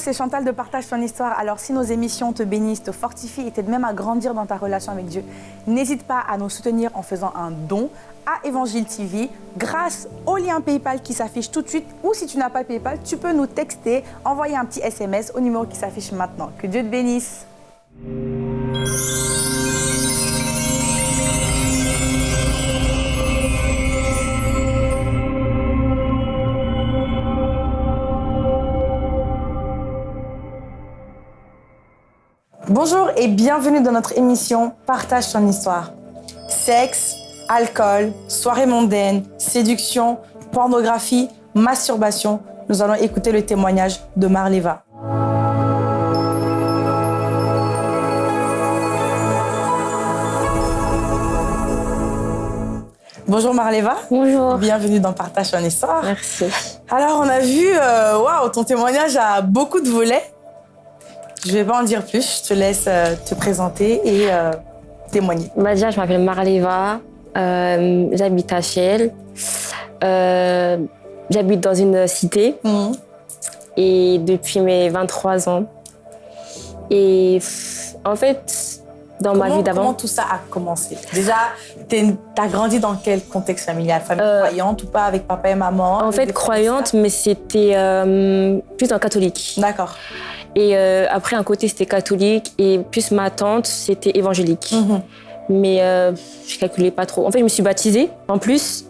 c'est Chantal de Partage ton histoire. Alors, si nos émissions te bénissent, te fortifient et t'aident même à grandir dans ta relation avec Dieu, n'hésite pas à nous soutenir en faisant un don à Évangile TV grâce au lien PayPal qui s'affiche tout de suite. Ou si tu n'as pas PayPal, tu peux nous texter, envoyer un petit SMS au numéro qui s'affiche maintenant. Que Dieu te bénisse. Bonjour et bienvenue dans notre émission Partage ton histoire. Sexe, alcool, soirée mondaine, séduction, pornographie, masturbation. Nous allons écouter le témoignage de Marleva. Bonjour Marleva. Bonjour. Bienvenue dans Partage ton histoire. Merci. Alors on a vu, euh, waouh, ton témoignage a beaucoup de volets. Je vais pas en dire plus, je te laisse euh, te présenter et euh, témoigner. Bah déjà, je m'appelle Marleva, euh, j'habite à Chiel. Euh, j'habite dans une cité Mhm. et depuis mes 23 ans. Et en fait, dans ma vie d'avant, Comment tout ça a commencé? Déjà, tu as grandi dans quel contexte familial? Famille Euh, croyante ou pas avec papa et maman? en fait croyante, mais c'était plus catholique. D'accord. Et euh, après, un côté, c'était catholique et plus ma tante, c'était évangélique. Mhm. mais euh, je calculais pas trop. En fait, je me suis baptisée en plus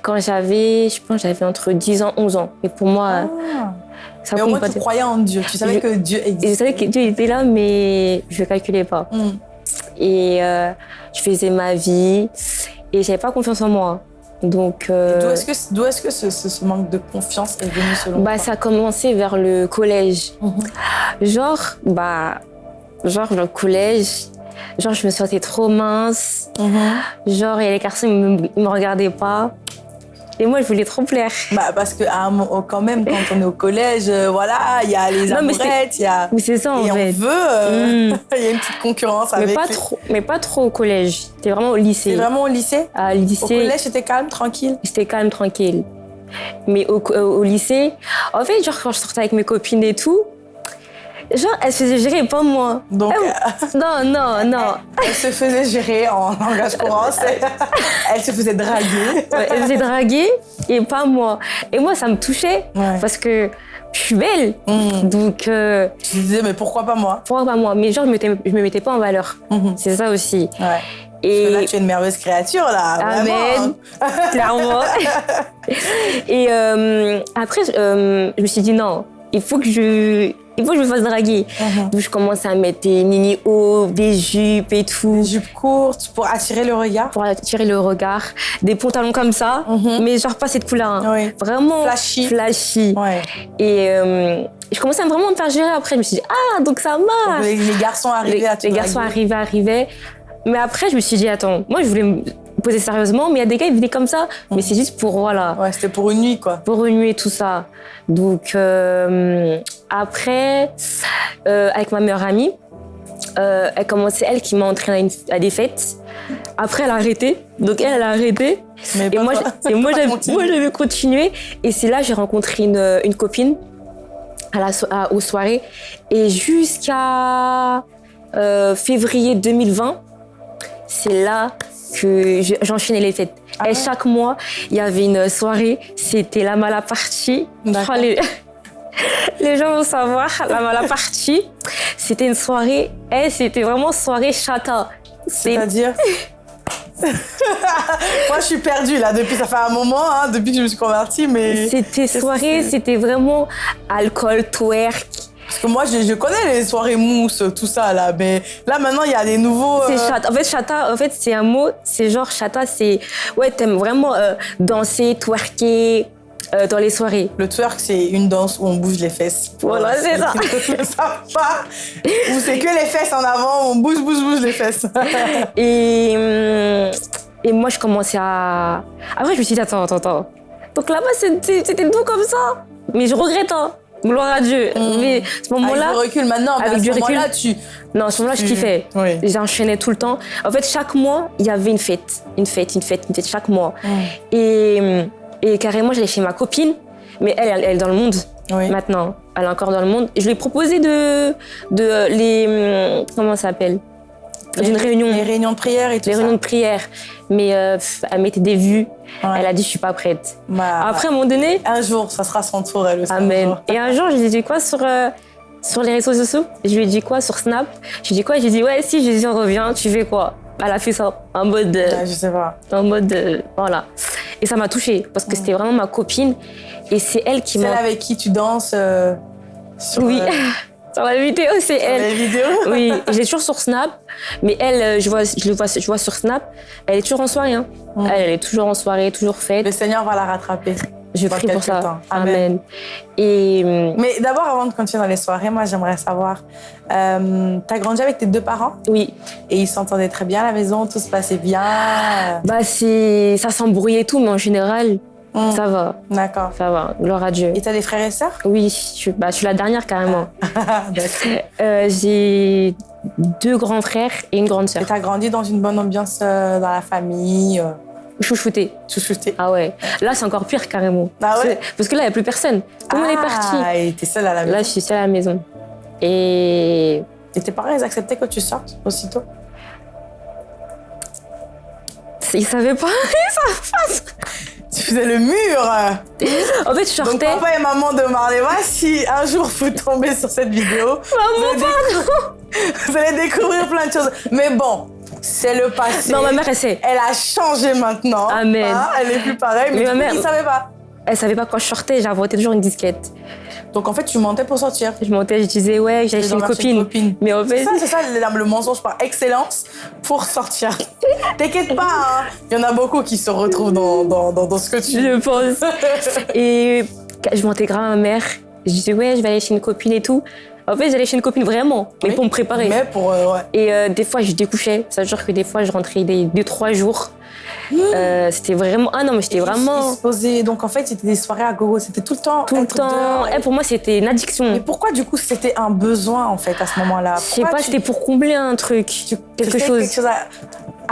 quand j'avais, je pense, j'avais entre 10 ans, 11 ans. Et pour moi, Ah. ça Mais au moins, pas. tu croyais en Dieu. Tu savais Je- que Dieu Et je existait. savais que Dieu était là, mais je ne calculais pas. Mhm. Et euh, je faisais ma vie et j'avais pas confiance en moi. Donc, euh, D'où est-ce que, d'où est-ce que ce, ce- ce manque de confiance est venu selon bah, toi ça a commencé vers le collège. Mhm. Genre, bah, genre le collège, genre je me sentais trop mince. Mhm. Genre, et les garçons, ils me, ils me regardaient pas. Et moi, je voulais trop plaire. Bah, parce que un moment- quand même, quand on est au collège, euh, voilà, il y a les amourettes, il y a... Mais c'est ça, en Et on veut... euh, Mm. Il y a une petite concurrence Mais avec... pas, trop, mais pas trop au collège. C'était vraiment au lycée. C'est vraiment au lycée? À Au lycée, collège, c'était calme, tranquille? C'était calme, tranquille. Mais au, au- au lycée, en fait, genre, quand je sortais avec mes copines et tout, genre, elles se faisaient gérer, pas moi. Donc, euh, Non, non, non. elle se faisait gérer en langage courant. elle se faisait draguer. Ouais, elles faisaient draguer et pas moi. Et moi, ça me touchait Ouais. parce que je suis belle. Mm. Donc, euh, Je me disais, mais pourquoi pas moi? pourquoi pas moi? Mais genre, je me, je me mettais pas en valeur. Mhm. C'est ça aussi. Ouais. Et Parce que là, tu es une merveilleuse créature, là. Amen. Vraiment. clairement. et euh, après, euh, je me suis dit non, il faut que je, il faut que je me fasse draguer. Mhm. Donc je commençais à mettre des mini hauts, des jupes et tout Une jupe courte pour attirer le regard. pour attirer le regard, des pantalons comme ça, Mhm. mais genre pas cette couleur. hein. Oui. Vraiment Flashy. flashy. Ouais. Et euh, je commençais à vraiment me faire gérer après. Je me suis dit ah donc ça marche. Les, les garçons arrivaient les, à te les garçons arrivaient, arrivaient. Mais après, je me suis dit, attends, moi, je voulais poser sérieusement, mais il y a des gars, ils venaient comme ça. Mais c'est juste pour, voilà, Ouais, c'était pour une nuit, quoi. pour remuer tout ça. Donc, euh, après, euh, avec ma meilleure amie, euh, elle commençait, elle qui m'a entraînée à, une- à des fêtes. Après, elle a arrêté. Donc, elle, elle a arrêté. Mais Et moi, et moi, j'avais continué. Et c'est là que j'ai rencontré une, une copine à la, à- aux soirées. Et jusqu'à euh, février 2020, c'est là que je- j'enchaînais les fêtes. Ah et ouais chaque mois, il y avait une soirée. C'était la mala partie. D'accord. les, les gens vont savoir, la mala partie. C'était une soirée. Et c'était vraiment soirée chata. C'est C'est-à-dire Moi, je suis perdue, là, depuis, ça fait un moment, hein, depuis que je me suis convertie, mais... C'était soirée, c'était vraiment alcool, twerk. Parce que moi, je, je connais les soirées mousse, tout ça, là, mais là, maintenant, il y a des nouveaux... C'est euh, chata. En fait, chata, en fait, c'est un mot, c'est genre chata, c'est. Ouais, t'aimes vraiment euh, danser, twerker euh, dans les soirées. Le twerk, c'est une danse où on bouge les fesses. Voilà, c'est ça. Qui pas. Où c'est que les fesses en avant, on bouge, bouge, bouge les fesses. Et, hum, et moi, je commençais à. Après, je me suis dit, attends, attends, attends. Donc là-bas, c'était c'était doux comme ça. Mais je regrette, hein. Gloire à Dieu. Mm. Mais à ce moment-là. Avec du recul maintenant, avec à du ce recul, moment-là, tu... Non, à ce moment-là, je tu- kiffais. Oui. J'enchaînais tout le temps. En fait, chaque mois, il y avait une fête. Une fête, une fête, une fête, chaque mois. Mm. Et, et carrément, j'allais chez ma copine. Mais elle, elle, elle est dans le monde Oui. maintenant. Elle est encore dans le monde. Et je lui ai proposé de, de les, hum, comment ça s'appelle? D'une réunion. Les réunions de prière et tout Les ça. réunions de prière. Mais euh, elle mettait des vues. Ouais. Elle a dit, je suis pas prête. Bah, Après, à un moment donné, un jour, ça sera son tour, elle aussi. Amen. Et un jour, je lui ai dit quoi sur, euh, sur les réseaux sociaux? Je lui ai dit quoi sur Snap? Je lui ai dit quoi? Je lui ai dit, ouais, si Jésus revient, tu fais quoi? Elle a fait ça en mode. euh, Ouais, je sais pas. en mode. euh, voilà. Et ça m'a touchée parce que c'était vraiment ma copine. Et c'est elle qui Celle m'a. avec qui tu danses sur, Oui. euh, Sur la vidéo, c'est sur elle. les vidéos. Oui, je l'ai toujours sur Snap, mais elle, euh, je, vois, je, le vois, je vois sur Snap, elle est toujours en soirée. Hein. Elle, elle est toujours en soirée, toujours faite. Le Seigneur va la rattraper. Je prie pour ça. temps. Amen. Amen. Et hum, Mais d'abord, avant de continuer dans les soirées, moi, j'aimerais savoir, euh, t'as grandi avec tes deux parents? Oui, et ils s'entendaient très bien à la maison, tout se passait bien? bah ça s'embrouillait tout, mais en général, Mm. ça va, D'accord. ça va. Gloire à Dieu. Et t'as des frères et sœurs? Oui, je, suis- bah, je suis la dernière carrément. D'accord. Euh, j'ai deux grands frères et une grande Et sœur. t'as grandi dans une bonne ambiance euh, dans la famille, euh, Chouchouté. chouchouté. Ah ouais. Là, c'est encore pire carrément. Ah ouais? Parce que là, il n'y a plus personne. Tout le monde est parti. Ah, et t'es seule à la maison. Là, je suis seule à la maison. Et Et tes parents, ils acceptaient que tu sortes aussitôt? Ils savaient pas. Tu faisais le mur En fait, je Donc sortais. papa et maman de Marlewa, si un jour vous tombez sur cette vidéo, allez décou- vous allez découvrir plein de choses. Mais bon, c'est le passé. Non, ma mère, elle sait. Elle a changé maintenant. Amen. Hein, elle est plus pareille, mais, Mais ma mère- ils savaient pas. Elle savait pas quand je sortais. J'inventais toujours une disquette. Donc en fait, tu mentais pour sortir. Je montais, je disais, ouais, j'allais chez une copine. copine. Mais en C'est fait, ça, c'est ça le, le mensonge par excellence pour sortir. T'inquiète pas, hein. il y en a beaucoup qui se retrouvent dans, dans, dans, dans ce que tu je pense. Et je mentais grave à ma mère. Je disais, ouais, je vais aller chez une copine et tout. En fait, j'allais chez une copine vraiment, mais Oui. pour me préparer. Mais pour. euh, ouais. Et euh, des fois, je découchais. Ça veut dire que des fois, je rentrais des deux, trois Euh, c'était vraiment. Ah non, mais c'était Ils- vraiment Ils se posaient- Donc en fait, c'était des soirées à gogo. C'était tout le temps. tout le temps. Eh, pour moi, c'était une addiction. Mais pourquoi du coup c'était un besoin en fait à ce moment-là? Je sais pas, tu- c'était pour combler un truc, tu quelque chose. quelque chose à...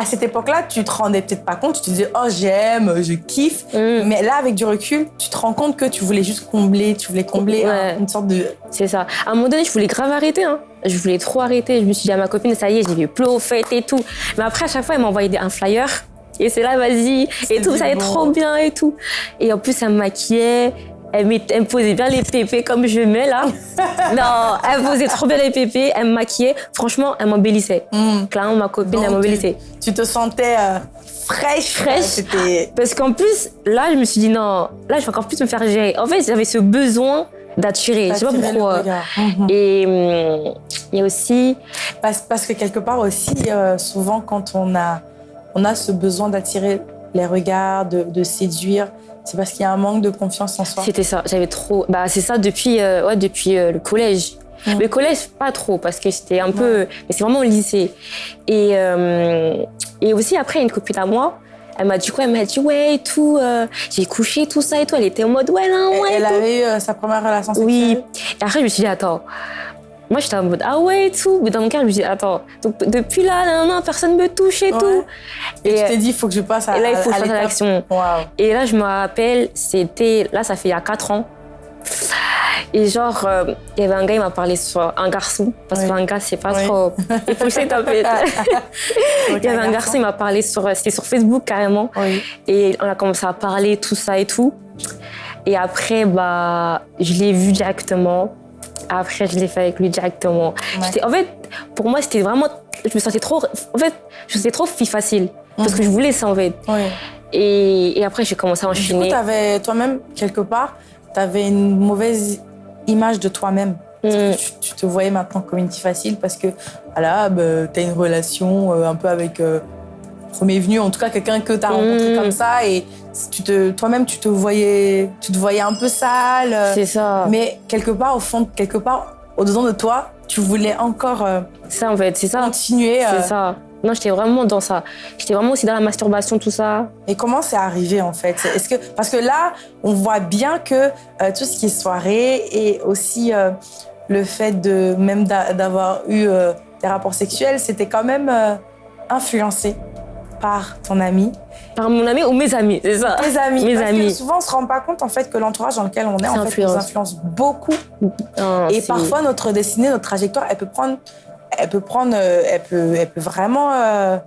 à cette époque-là, tu te rendais peut-être pas compte, tu te disais oh j'aime, je kiffe. Mm, Mais là avec du recul, tu te rends compte que tu voulais juste combler, tu voulais combler Ouais. une sorte de c'est ça. À un moment donné, je voulais grave arrêter. Hein. Je voulais trop arrêter. Je me suis dit à ma copine, ça y est, vais plus aux fêtes et tout. Mais après, à chaque fois, elle m'envoyait un flyer. Et c'est là, vas-y. Et tout, ça allait trop bien et tout. Et en plus, elle me maquillait. Elle, elle me posait bien les pépés comme je mets là. non, elle me posait trop bien les pépés. Elle me maquillait. Franchement, elle m'embellissait. Hmm. Clairement, ma copine, Donc, elle m'embellissait. tu te sentais euh, fraîche. Fraîche. euh, Parce qu'en plus, là, je me suis dit non, là, je vais encore plus me faire gérer. En fait, j'avais ce besoin d'attirer. Je sais pas pourquoi. Mhm. Et hum, il y a aussi, Parce, parce que quelque part aussi, euh, souvent quand on a, on a ce besoin d'attirer les regards, de, de séduire, c'est parce qu'il y a un manque de confiance en soi. c'était ça. J'avais trop. Bah, c'est ça depuis, euh, ouais, depuis euh, le collège. Le collège, pas trop, parce que c'était un peu. Mais c'est vraiment au lycée. Et, euh, et aussi, après, une copine à moi, elle m'a dit quoi Elle m'a dit, ouais, et tout, euh, j'ai couché, tout ça et tout. Elle était en mode, ouais, Elle, ouais. elle tout. avait eu euh, sa première relation sexuelle? Oui. Et après, je me suis dit, attends. Moi, j'étais en mode, ah ouais, et tout. Mais dans mon cœur, je me dit, attends. Donc, depuis là, non, non, personne me touche et Ouais. tout. Et, tu t'es dit, il faut que je passe à, et là, il faut que à je fasse l'étape. l'action. Et là, je me rappelle, c'était. Là, ça fait il y a 4 ans. Et genre, euh, il y avait un gars, il m'a parlé sur un garçon. Parce Oui. qu'un gars, c'est pas Oui. trop. Il faut que je taper. Donc, Il y avait un garçon, il m'a parlé sur. C'était sur Facebook carrément. Oui. Et on a commencé à parler, tout ça et tout. Et après, bah, je l'ai vu directement. Après, je l'ai fait avec lui directement. Ouais. En fait, pour moi, c'était vraiment. Je me sentais trop. En fait, je me sentais trop fille facile. Parce que je voulais ça, en fait. oui. Et, et après, j'ai commencé à Du coup, enchaîner. toi-même, quelque part, tu avais une mauvaise image de toi-même. Mm. Tu, tu te voyais maintenant comme une fille facile parce que voilà, bah, tu as une relation euh, un peu avec euh, premier venu, en tout cas quelqu'un que tu as rencontré Mm. comme ça et tu te, toi-même tu te voyais tu te voyais un peu sale. euh, C'est ça. mais quelque part au fond, quelque part au-dedans de toi, tu voulais encore euh, Ça, en fait, c'est ça. continuer. euh, C'est ça. Non, j'étais vraiment dans ça. J'étais vraiment aussi dans la masturbation, tout ça. Et comment c'est arrivé en fait? Est-ce que parce que là, on voit bien que euh, tout ce qui est soirée et aussi euh, le fait de même d'a- d'avoir eu euh, des rapports sexuels, c'était quand même euh, influencé par ton ami Par mon ami ou mes amis, c'est ça Tes amis. Mes Parce que amis. souvent, on se rend pas compte en fait que l'entourage dans lequel on est, en fait, nous influence. beaucoup. Non, Et parfois, notre destinée, notre trajectoire, elle peut prendre, elle peut prendre, euh, elle peut, elle peut vraiment, euh,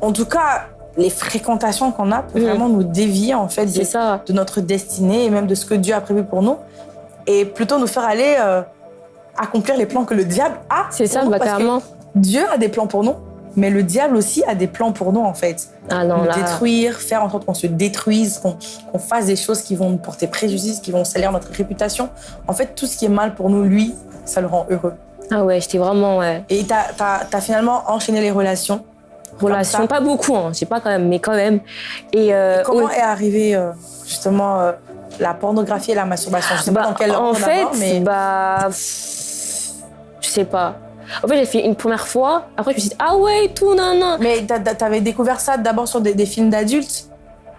en tout cas, les fréquentations qu'on a peuvent Mhm. vraiment nous dévier en fait de, ça. de notre destinée et même de ce que Dieu a prévu pour nous, et plutôt nous faire aller euh, accomplir les plans que le diable a. C'est ça, bah, que carrément. Dieu a des plans pour nous, mais le diable aussi a des plans pour nous en fait. Ah non, nous là. détruire, faire en sorte qu'on se détruise, qu'on fasse des choses qui vont nous porter préjudice, qui vont salir notre réputation. En fait, tout ce qui est mal pour nous, lui, ça le rend heureux. Ah ouais, j'étais vraiment, ouais. Et t'as as, finalement enchaîné les relations. Relation, Comme ça. pas beaucoup, hein. j'ai pas quand même, mais quand même. Et, euh, Comment est arrivée euh, justement euh, la pornographie et la masturbation? Je sais bah, pas dans quel en fait, mais bah, je sais pas. En fait, j'ai fait une première fois. Après, je me suis dit, ah ouais, tout, nan, nan. mais t'a- t'a- t'avais découvert ça d'abord sur des, des films d'adultes?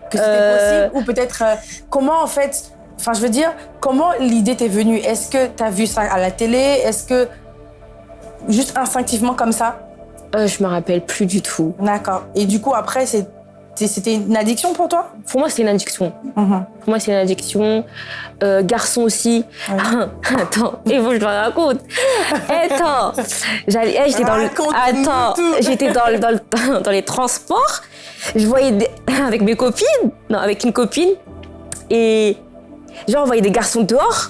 Que c'était Euh. possible? Ou peut-être euh, comment en fait Enfin, je veux dire, comment l'idée t'est venue? Est-ce que t'as vu ça à la télé? Est-ce que juste instinctivement comme ça? Euh, je me rappelle plus du tout. D'accord. Et du coup, après, c'est- c'était une addiction pour toi? Pour moi, c'est une addiction. Mhm. Pour moi, c'est une addiction. Euh, garçon aussi. Ouais. Attends, faut que je le raconte. Attends, eh, j'étais dans le, attends, j'étais dans, dans, le- dans les transports. Je voyais des- avec mes copines, non, avec une copine, et genre on voyait des garçons dehors.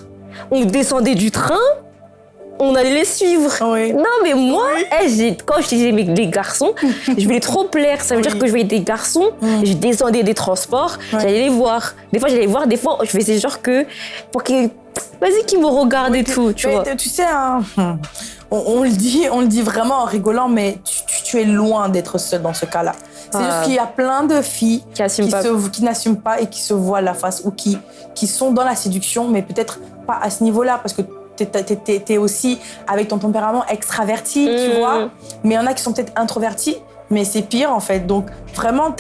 On descendait du train, on allait les suivre. Oui. Non, mais moi, Oui. eh, quand je disais les garçons, je voulais trop plaire. Ça veut Oui. dire que je voyais des garçons, je descendais des transports, j'allais les voir. Des fois, j'allais les voir, des fois, je faisais genre que. Pour qu'ils. Vas-y, qu'ils me regardent et tout, tu vois. tu sais, hein, on, on le dit, on le dit vraiment en rigolant, mais tu, tu- tu es loin d'être seule dans ce cas-là. C'est Ah. juste qu'il y a plein de filles Qui n'assument pas et qui se voilent la face ou qui, qui sont dans la séduction, mais peut-être pas à ce niveau-là, parce que tu es, aussi avec ton tempérament extraverti, tu Mm. vois. Mais il y en a qui sont peut-être introvertis, mais c'est pire en fait. Donc vraiment,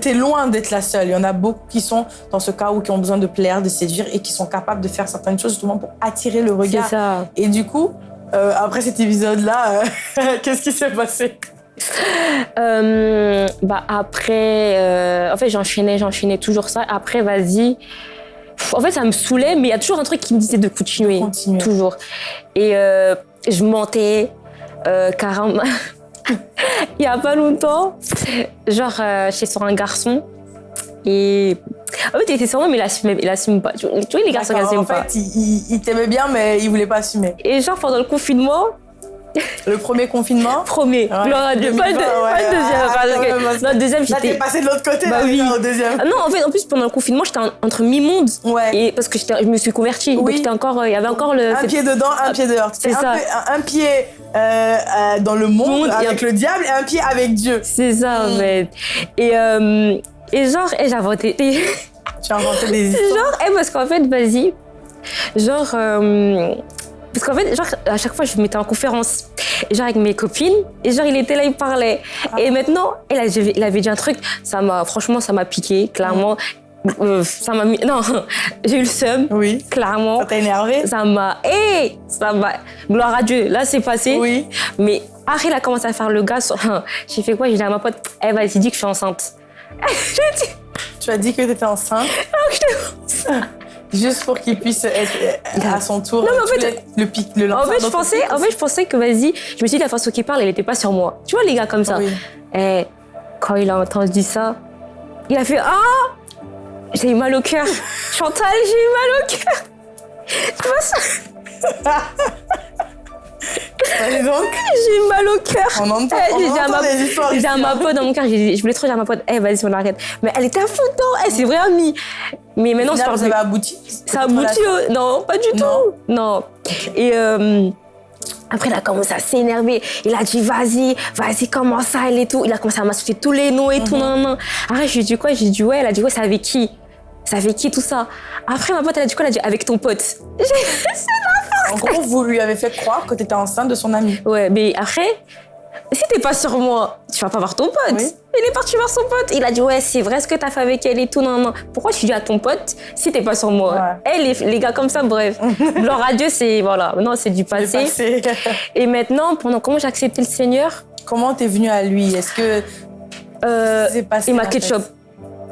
tu es loin d'être la seule. Il y en a beaucoup qui sont dans ce cas où qui ont besoin de plaire, de séduire et qui sont capables de faire certaines choses justement pour attirer le regard. ça. Et du coup, euh, après cet épisode-là, euh, qu'est-ce qui s'est passé? Euh, bah après, en fait, j'enchaînais, j'enchaînais toujours ça. Après, vas-y. En fait, ça me saoulait, mais il y a toujours un truc qui me disait de continuer. Continuer. Toujours. Et euh, je mentais euh, carrément. il y a pas longtemps, genre, euh, j'étais sur un garçon. Et en fait, il était sur moi, mais il assume, pas. Tu vois, les garçons n'assument En pas. fait, il, il- il t'aimait bien, mais il voulait pas assumer. Et genre, pendant le confinement, Le premier confinement, premier, Ouais, à Dieu, pas le, 2020, pas le ouais, deuxième. ah, parce que- non, deuxième, là, t'es j'étais. passé de l'autre côté, Bah là, oui. au deuxième. Ah non, en fait, en plus, pendant le confinement, j'étais en- entre mi-monde. Ouais. Et parce que je me suis convertie. Oui. Donc, j'étais encore, euh, il y avait encore le. Un pied dedans, un pied dehors. c'est ça. un- un pied euh, euh, dans le monde, Monde et avec un- le diable et un pied avec Dieu. C'est ça, en Mm. fait. Et, euh, et genre, et j'ai inventé. Tu as inventé des histoires. genre, et parce qu'en fait, vas-y. Genre. Parce qu'en fait, genre, à chaque fois, je me mettais en conférence. Genre, avec mes copines. Et genre, il était là, il parlait. Ah. Et maintenant, il avait, il avait dit un truc. Ça m'a, franchement, ça m'a piqué, clairement. Euh, ça m'a mis. Non, j'ai eu le seum, Oui. clairement. Ça t'a énervé? Ça m'a. Hé Ça m'a. Gloire à Dieu, là, c'est passé. Oui. Mais après, il a commencé à faire le gars. sur- J'ai fait quoi? J'ai dit à ma pote, eh, vas-y, dis que je suis enceinte. J'ai dit, Tu as dit que tu étais enceinte. Juste pour qu'il puisse être euh, à son tour. Non, mais en fait- le pic, le en fait, je pensais, en fait, je pensais que vas-y, je me suis dit la façon qu'il parle, elle était pas sur moi. Tu vois les gars comme ça. Oui. Eh, quand il a entendu ça, il a fait ah, j'ai eu mal au cœur. Chantal, j'ai eu mal au cœur. Tu vois ça? Donc, J'ai mal au cœur. on entend, Eh, on j'ai entend ma- des histoires J'ai dit à ma hein. pote dans mon cœur, je voulais trop dire à ma pote, eh vas-y, on arrête. Mais elle était à fond elle s'est vraiment mis. Mais maintenant, Au on se final, parle vous plus. avez abouti Ça a abouti au- Non, pas du Non. tout. Non. Et euh, après, il a commencé à s'énerver. Il a dit, vas-y, vas-y, comment ça, elle et tout. Il a commencé à m'associer tous les noms et tout. Non, non. Après, je lui ai dit quoi? J'ai dit, ouais. Elle a dit, ouais, c'est avec qui? C'est avec qui tout ça? Après, ma pote, elle a dit quoi? Elle a dit, avec ton pote. En gros, vous lui avez fait croire que tu étais enceinte de son ami. Ouais, mais après, si t'es pas sur moi, tu vas pas voir ton pote. Oui. Il est parti voir son pote. Il a dit, ouais, c'est vrai ce que t'as fait avec elle et tout. Non, non. Pourquoi tu dis à ton pote si t'es pas sur moi? Ouais. Eh, les, les gars comme ça, bref. Leur adieu, c'est, voilà, non, c'est du passé. passé. Et maintenant, pendant comment j'ai accepté le Seigneur? Comment t'es venue à lui? Est-ce que Euh, C'est passé, il m'a en fait.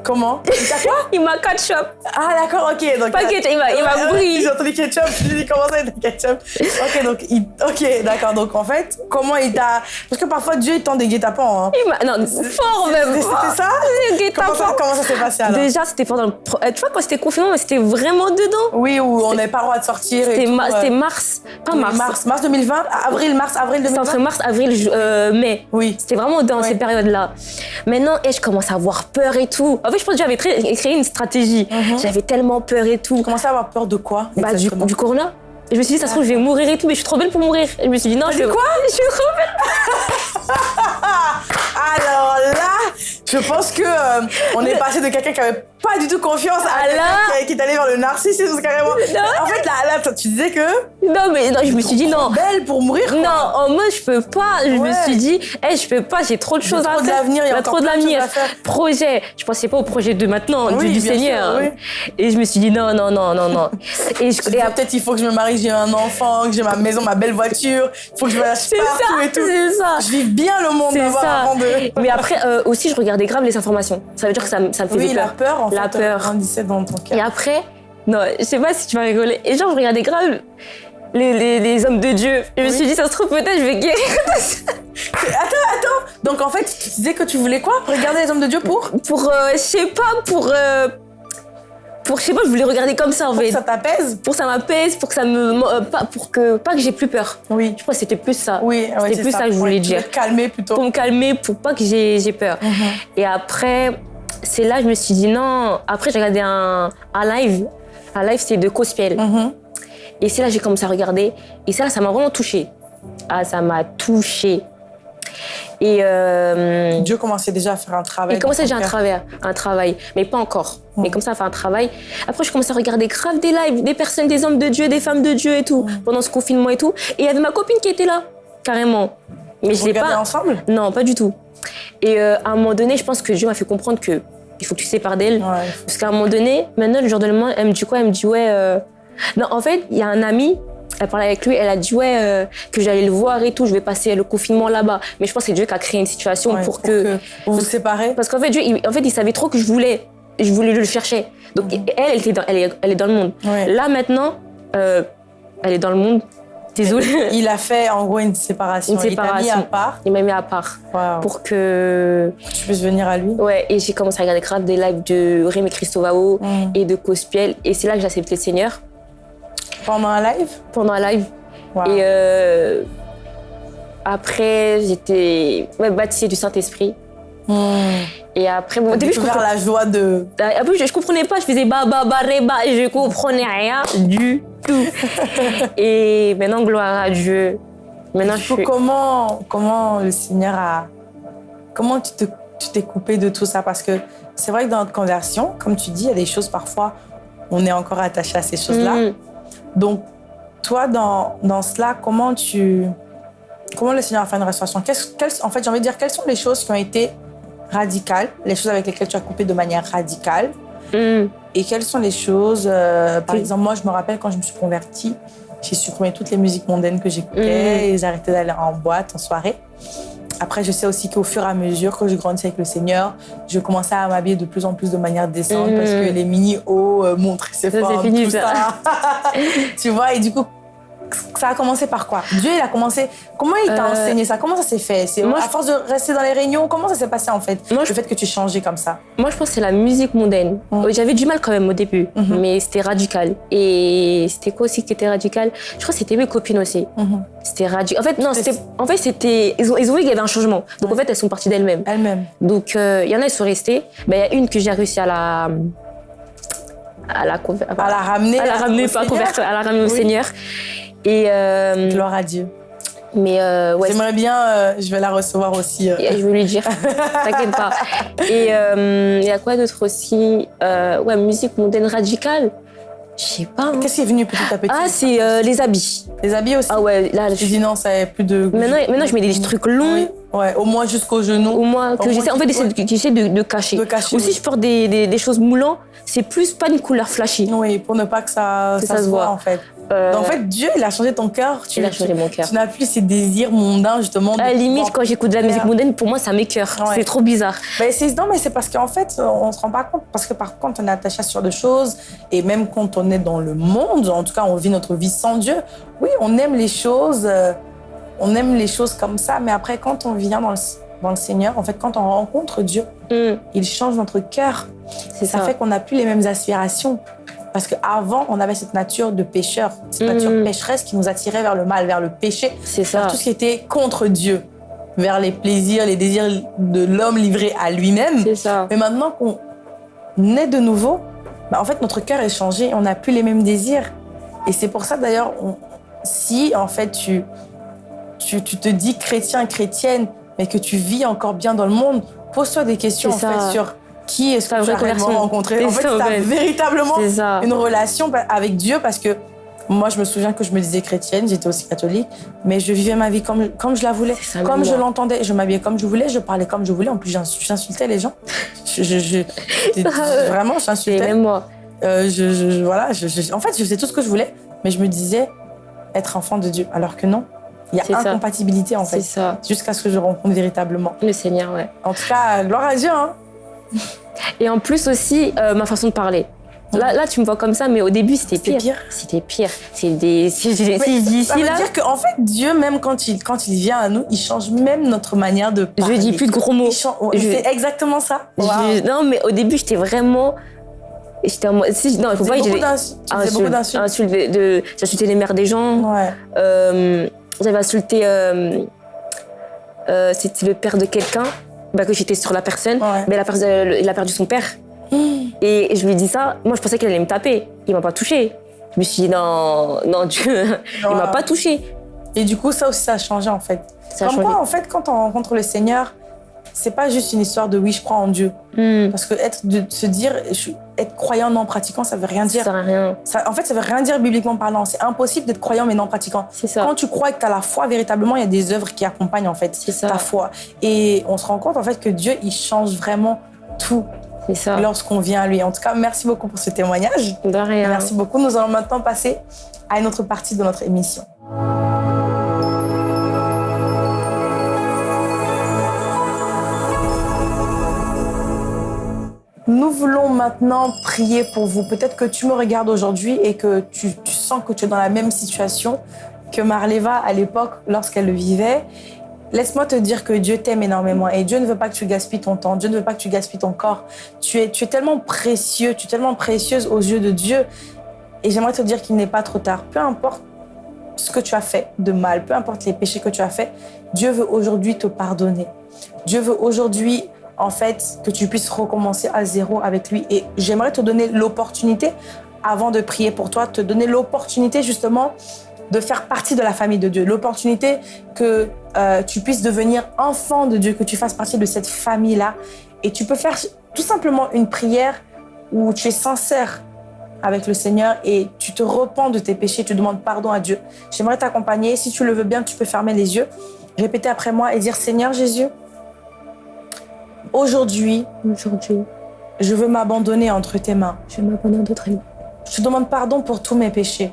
Comment Il t'a quoi Il m'a ketchup. Ah d'accord, ok. Donc, Pas ketchup, il m'a, brillé. J'ai entendu ketchup, je me suis dit comment ça, il était ketchup Ok, donc, il... ok, d'accord. Donc, en fait, comment il t'a. Parce que parfois, Dieu, il tend des guet-apens. Hein. Il m'a, non, fort même. C'était ça Le guet-apens. comment ça, comment ça s'est passé alors Déjà, c'était pendant le. euh, Tu vois, quand c'était confinement, mais c'était vraiment dedans. Oui, où on n'avait pas le droit de sortir. C'était, ma- euh, c'était mars. Pas mars. mars. Mars 2020 Avril, mars, avril C'était 2020 entre mars, avril, euh, mai. Oui. C'était vraiment dans Ouais. ces périodes-là. Maintenant, et je commence à avoir peur et tout? En fait, je pense que j'avais créé une stratégie. Mhm. J'avais tellement peur et tout. Tu commençais à avoir peur de quoi Bah, du, corona. Et je me suis dit, ça se trouve, je vais mourir et tout, mais je suis trop belle pour mourir. Et je me suis dit, non, je vais- quoi Je suis trop belle. Alors là, je pense que euh, on est passé de quelqu'un qui avait pas du tout confiance à là qui, est allé vers le narcissisme carrément. Non. En fait, là, là, tu disais que Non, mais non, je me suis dit, non. belle pour mourir. quoi. Non, en mode, je peux pas. Je me Ouais. suis dit, hey, je peux pas, j'ai trop de choses à trop faire. l'avenir, il y a trop de l'avenir. à. Projet. Je pensais pas au projet de maintenant, Oui, du, du bien sûr, Seigneur. oui. Et je me suis dit, non, non, non, non, non. Et, je, et après, peut-être il faut que je me marie, que j'ai un enfant, que j'ai ma maison, ma belle voiture, il faut que je voyage c'est partout ça, et tout. c'est ça. Je vis bien le monde ça. avant de. Mais après, euh, aussi, je regardais grave les informations. Ça veut dire que ça, me- ça me faisait Oui, peur. la peur, en La peur. dans ton cœur. Et après, non, je sais pas si tu vas rigoler. Et genre, je regardais grave les, les, les hommes de Dieu. Je me suis dit, ça se trouve, peut-être, je vais guérir. Donc en fait, tu disais que tu voulais quoi? Regarder les hommes de Dieu pour? Pour, euh, je sais pas, pour. euh, pour, je sais pas, je voulais regarder comme ça, en Pour que fait. ça t'apaise? Pour que ça m'apaise, pour que ça me. euh, pas, pour que, pas que j'ai plus peur. Oui. Je crois que c'était plus ça. Oui, ouais, C'était c'est plus ça que je voulais Ouais, dire. te calmer plutôt. Pour me calmer, pour pas que j'ai peur. Mhm. Et après, c'est là que je me suis dit non. Après, j'ai regardé un, un live. Un live, c'est de Cospiel. Mhm. Et c'est là que j'ai commencé à regarder. Et c'est là, ça m'a vraiment touchée. Ah, ça m'a touchée. Et euh, Dieu commençait déjà à faire un travail. il commençait déjà un travail, un travail, mais pas encore. Mm. Mais comme ça, à faire un travail. Après, je commençais à regarder grave des lives, des personnes, des hommes de Dieu, des femmes de Dieu et tout, Mm. pendant ce confinement et tout. Et il y avait ma copine qui était là, carrément. Mais je Vous l'ai regardez pas. ensemble? Non, pas du tout. Et euh, à un moment donné, je pense que Dieu m'a fait comprendre que il faut que tu te sépares d'elle. Ouais. Parce qu'à un moment donné, maintenant, le jour de lendemain, elle me dit quoi? Elle me dit, ouais. euh, Non, en fait, il y a un ami, elle parlait avec lui, elle a dit, ouais, euh, que j'allais le voir et tout, je vais passer le confinement là-bas. Mais je pense que c'est Dieu qui a créé une situation Ouais, pour, que... vous vous séparez. Parce qu'en fait, Dieu, il, en fait, il savait trop que je voulais. Je voulais le chercher. Donc, elle, elle, était dans, elle, est, elle est dans le monde. Ouais. Là, maintenant, euh, elle est dans le monde. Désolée. Il a fait en gros une séparation. Une Il t'a mis à part Il m'a mis à part Waouh. pour que. tu puisses venir à lui. Ouais, et j'ai commencé à regarder grave des lives de Rémi Christovao Mm. et de Cospiel. Et c'est là que j'ai accepté le Seigneur Pendant un live? Pendant un live. Et euh, après, j'étais ouais, baptisée du Saint-Esprit. Et après, bon, au début, je comprenais, la joie de. après, je, je comprenais pas, je faisais ba ba ba ré, ba, et je comprenais rien du tout. et maintenant, gloire à Dieu. Maintenant, Du je suis. comment, comment le Seigneur a. Comment tu te- tu t'es coupé de tout ça? Parce que c'est vrai que dans notre conversion, comme tu dis, il y a des choses parfois, on est encore attaché à ces choses-là. Mm. Donc, toi, dans, dans cela, comment tu. Comment le Seigneur a fait une restauration? En fait, j'ai envie de dire, quelles sont les choses qui ont été radicales, les choses avec lesquelles tu as coupé de manière radicale Mm. Et quelles sont les choses, euh, par Oui. exemple, moi, je me rappelle quand je me suis convertie, j'ai supprimé toutes les musiques mondaines que j'écoutais et j'ai arrêté d'aller en boîte, en soirée. Après, je sais aussi qu'au fur et à mesure que je grandissais avec le Seigneur, je commençais à m'habiller de plus en plus de manière décente Mm. parce que les mini-hauts euh, montraient ses Ça, c'est formes, fini, tout ça. ça. tu vois, et du coup, ça a commencé par quoi? Dieu, il a commencé. Comment il t'a Euh, enseigné ça? Comment ça s'est fait? C'est moi, à je- force de rester dans les réunions Comment ça s'est passé en fait? Moi, Le je- fait que tu changeais comme ça. Moi, je pense que c'est la musique mondaine. Mm. Euh, J'avais du mal quand même au début, Mhm. mais c'était radical. Et c'était quoi aussi qui était radical? Je crois que c'était mes copines aussi. Mhm. C'était radical. En fait, non, C'était-. En fait, c'était. Ils ont, ils ont vu qu'il y avait un changement. Donc, en fait, elles sont parties d'elles-mêmes. Elle-même. Donc, euh, il y en a, elles sont restées. Ben, Il y a une que j'ai réussi à la. à la, À la ramener. à la ramener, au pas à la ramener au. Seigneur. Et. euh, Gloire à Dieu. mais euh, ouais, J'aimerais bien, euh, je vais la recevoir aussi. euh. Et Je vais lui dire, t'inquiète pas. Et euh, il y a quoi d'autre aussi Euh, Ouais, musique mondaine radicale? Je sais pas. hein. Qu'est-ce qui est venu petit à petit? Ah, c'est euh, les habits. Les habits aussi? Ah ouais, là, je... dit non, ça n'est plus de. maintenant, maintenant, je mets des trucs longs, Oui. Ouais, au moins jusqu'aux genoux. au moins, que j'essaie en fait, tu- d'essayer de, cacher. De cacher, Aussi, oui. je porte des, des, des choses moulantes, c'est plus pas une couleur flashy. Oui, pour ne pas que ça, Que ça, ça se se voit voit. en fait. Euh, En fait, Dieu, il a changé ton cœur. Tu, il a changé tu- mon cœur. Tu n'as plus ces désirs mondains, justement. À la limite, pouvoir- quand j'écoute de la musique mondaine, pour moi, ça m'écœure. Ouais. C'est trop bizarre. C'est- non, mais c'est parce qu'en fait, on se rend pas compte. Parce que par contre, on est attaché à ce genre de choses. Et même quand on est dans le monde, en tout cas, on vit notre vie sans Dieu. Oui, on aime les choses. euh, on aime les choses comme ça. Mais après, quand on vient dans le, dans le Seigneur, en fait, quand on rencontre Dieu, Hum, il change notre cœur. c'est Ça ça. fait qu'on n'a plus les mêmes aspirations. Parce qu'avant, on avait cette nature de pécheur, cette nature pécheresse qui nous attirait vers le mal, vers le péché, vers ça. tout ce qui était contre Dieu, vers les plaisirs, les désirs de l'homme livré à lui-même. Mais maintenant qu'on naît de nouveau, bah, en fait, notre cœur est changé, on n'a plus les mêmes désirs. Et c'est pour ça, d'ailleurs, si en fait tu, tu, tu te dis chrétien, chrétienne, mais que tu vis encore bien dans le monde, pose-toi des questions en fait sur qui est-ce que tu as vraie conversion. rencontré. En fait, fait. véritablement une relation avec Dieu parce que moi, je me souviens que je me disais chrétienne, j'étais aussi catholique, mais je vivais ma vie comme, comme je la voulais, comme je l'entendais. Je m'habillais comme je voulais, je parlais comme je voulais. En plus, j'ins- j'insultais les gens. Je, je, je- j'étais- vraiment, j'insultais. même moi. Euh, je, voilà, je- en fait, je faisais tout ce que je voulais, mais je me disais être enfant de Dieu, alors que non. Il y a C'est ça. incompatibilité, en C'est fait, ça. jusqu'à ce que je rencontre véritablement. Le Seigneur, ouais. En tout cas, gloire à Dieu. Hein. Et en plus aussi, euh, ma façon de parler. Là, là, tu me vois comme ça, mais au début, c'était pire. C'était pire. C'est des. Je je dis ça ici, veut là, dire qu'en fait, Dieu, même quand il, quand il vient à nous, il change même notre manière de je parler. dis plus de gros mots. Je- C'est exactement ça. Je- Wow. non, mais au début, j'étais vraiment. J'étais en mode. Si, non, il faut pas beaucoup j'ai. d'insultes. De- de- J'insultais les mères des gens. Ouais. Euh, J'avais insulté. euh, euh, C'était le père de quelqu'un. Bah, que j'étais sur la personne. Ouais. Mais la personne, il a perdu son père. Et je lui ai dit ça. Moi, je pensais qu'il allait me taper. Il m'a pas touché. Je me suis dit, non, non, Dieu, il m'a pas touché. Et du coup, ça aussi, ça a changé en fait. Ça Comme quoi, en fait, quand on rencontre le Seigneur, c'est pas juste une histoire de oui, je crois en Dieu. Hmm, Parce que être, de se dire, je suis- être croyant non pratiquant, ça veut rien ça dire. à rien. Ça- en fait, ça veut rien dire bibliquement parlant. C'est impossible d'être croyant mais non pratiquant. C'est ça. Quand tu crois que tu as la foi, véritablement, il y a des œuvres qui accompagnent en fait ça. ta foi. Et on se rend compte en fait que Dieu, il change vraiment tout C'est ça. lorsqu'on vient à lui. En tout cas, merci beaucoup pour ce témoignage. De rien. Merci beaucoup. Nous allons maintenant passer à une autre partie de notre émission. Nous voulons maintenant prier pour vous. Peut-être que tu me regardes aujourd'hui et que tu, sens que tu es dans la même situation que Marleva à l'époque lorsqu'elle le vivait. Laisse-moi te dire que Dieu t'aime énormément et Dieu ne veut pas que tu gaspilles ton temps, Dieu ne veut pas que tu gaspilles ton corps. Tu es, tu es tellement précieux, tu es tellement précieuse aux yeux de Dieu et j'aimerais te dire qu'il n'est pas trop tard. Peu importe ce que tu as fait de mal, peu importe les péchés que tu as fait, Dieu veut aujourd'hui te pardonner. Dieu veut aujourd'hui, en fait, que tu puisses recommencer à zéro avec lui. Et j'aimerais te donner l'opportunité, avant de prier pour toi, te donner l'opportunité justement de faire partie de la famille de Dieu. L'opportunité que euh, tu puisses devenir enfant de Dieu, que tu fasses partie de cette famille-là. Et tu peux faire tout simplement une prière où tu es sincère avec le Seigneur et tu te repens de tes péchés, tu demandes pardon à Dieu. J'aimerais t'accompagner. Si tu le veux bien, tu peux fermer les yeux, répéter après moi et dire Seigneur Jésus, aujourd'hui, Aujourd'hui, je veux m'abandonner entre tes mains. je te demande pardon pour tous mes péchés.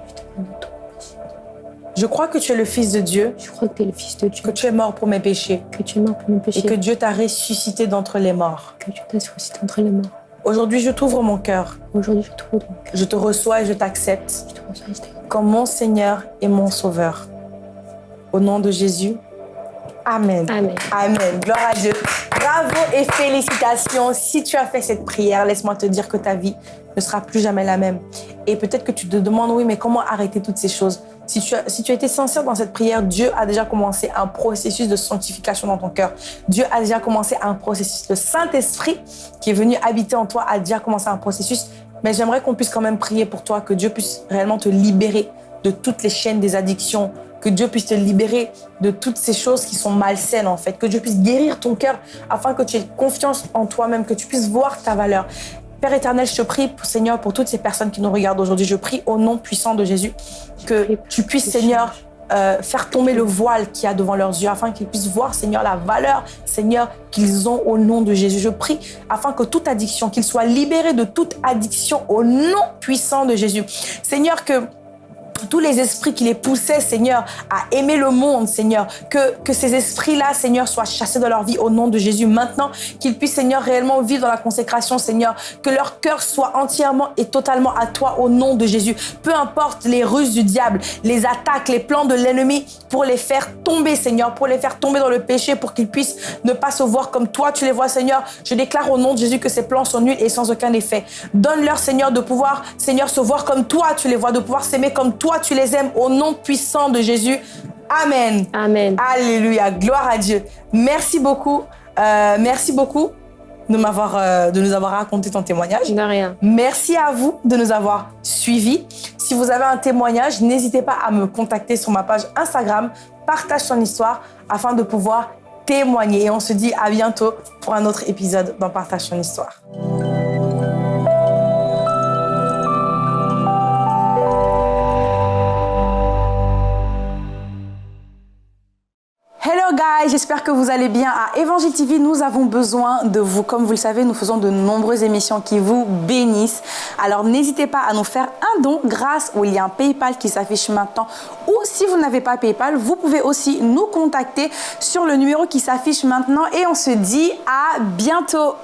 Je crois que tu es le Fils de Dieu, Je crois que tu es le Fils de Dieu, que tu es mort pour mes péchés que tu es mort pour mes péchés, et que Dieu t'a ressuscité d'entre les morts. que Dieu t'a ressuscité entre les morts. Aujourd'hui, je t'ouvre mon cœur. Aujourd'hui, je. Je te reçois et je t'accepte Je te reçois, je t'aime. comme mon Seigneur et mon Sauveur. Au nom de Jésus, Amen. Amen. Amen. Gloire à Dieu. Bravo et félicitations. Si tu as fait cette prière, laisse-moi te dire que ta vie ne sera plus jamais la même. Et peut-être que tu te demandes, oui, mais comment arrêter toutes ces choses? Si tu, as, si tu as été sincère dans cette prière, Dieu a déjà commencé un processus de sanctification dans ton cœur. Dieu a déjà commencé un processus. Le Saint-Esprit qui est venu habiter en toi a déjà commencé un processus. Mais j'aimerais qu'on puisse quand même prier pour toi, que Dieu puisse réellement te libérer de toutes les chaînes des addictions, que Dieu puisse te libérer de toutes ces choses qui sont malsaines en fait, que Dieu puisse guérir ton cœur afin que tu aies confiance en toi-même, que tu puisses voir ta valeur. Père éternel, je te prie, Seigneur, pour toutes ces personnes qui nous regardent aujourd'hui, je prie au nom puissant de Jésus que tu puisses, Seigneur, euh, faire tomber le voile qu'il y a devant leurs yeux afin qu'ils puissent voir, Seigneur, la valeur, Seigneur, qu'ils ont au nom de Jésus. Je prie afin que toute addiction, qu'ils soient libérés de toute addiction au nom puissant de Jésus. Seigneur, que tous les esprits qui les poussaient, Seigneur, à aimer le monde, Seigneur, que, que ces esprits-là, Seigneur, soient chassés de leur vie au nom de Jésus. Maintenant, qu'ils puissent, Seigneur, réellement vivre dans la consécration, Seigneur, que leur cœur soit entièrement et totalement à toi au nom de Jésus. Peu importe les ruses du diable, les attaques, les plans de l'ennemi pour les faire tomber, Seigneur, pour les faire tomber dans le péché, pour qu'ils puissent ne pas se voir comme toi tu les vois, Seigneur. Je déclare au nom de Jésus que ces plans sont nuls et sans aucun effet. Donne-leur, Seigneur, de pouvoir, Seigneur, se voir comme toi tu les vois, de pouvoir s'aimer comme toi tu les aimes au nom puissant de Jésus. Amen. Amen. Alléluia. Gloire à Dieu. Merci beaucoup. Euh, merci beaucoup de, m'avoir, euh, de nous avoir raconté ton témoignage. De rien. Merci à vous de nous avoir suivis. Si vous avez un témoignage, n'hésitez pas à me contacter sur ma page Instagram. Partage ton histoire afin de pouvoir témoigner. Et on se dit à bientôt pour un autre épisode dans Partage ton histoire. Que vous allez bien. À Évangile TV, nous avons besoin de vous. Comme vous le savez, nous faisons de nombreuses émissions qui vous bénissent. Alors n'hésitez pas à nous faire un don grâce au lien PayPal qui s'affiche maintenant. Ou si vous n'avez pas PayPal, vous pouvez aussi nous contacter sur le numéro qui s'affiche maintenant. Et on se dit à bientôt.